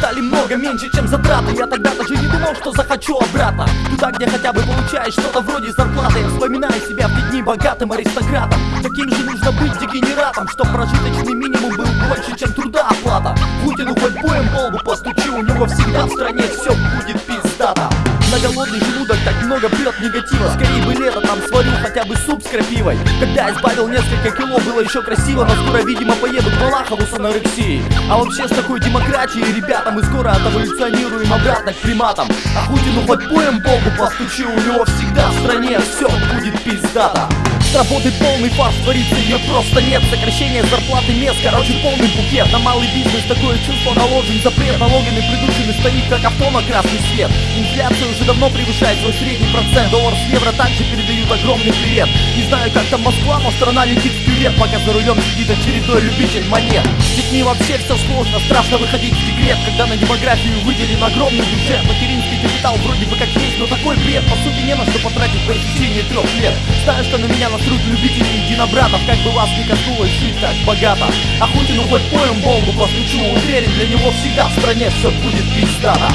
стали много меньше, чем затраты. Я тогда даже не думал, что захочу обратно. Туда, где хотя бы получаешь что-то вроде зарплаты. Я вспоминаю себя в те дни богатым аристократом. Таким же нужно быть дегенератом Чтоб прожиточный минимум был больше, чем труда оплата Путину хоть боем полбу постучи У него всегда в стране все будет пиздато. На голодный желудок так много прет негатива. Скорее бы лето там сварил хотя бы суп крапивой. Когда избавил несколько кило, было еще красиво Но скоро, видимо, поеду к Балахову с анорексией. А вообще с такой демократией, ребята, мы скоро отэволюционируем обратно к приматам. А Путину хоть поем Богу постучи У него всегда в стране все будет пиздато. Работы полный фарш творится, ее просто нет. Сокращение зарплаты мест, короче полный букет. На малый бизнес такое чувство наложен запрет Налогами придушены стоит, как авто на красный свет Инфляция уже давно превышает свой средний процент. Доллар с евро также передают огромный привет Не знаю, как там Москва, но страна летит вперед Пока за рулем сидит очередной любитель монет. С детьми вообще все сложно, страшно выходить в декрет Когда на демографию выделен огромный бюджет. Материнский капитал вроде бы как есть, но такой бред По сути не на что потратить по истечении трех лет. Знаю, что на меня на труд любителей единобратов Как бы вас не коснулось жить так богато Охотину хоть поем Богу постучу Уверен, для него всегда в стране все будет пиздато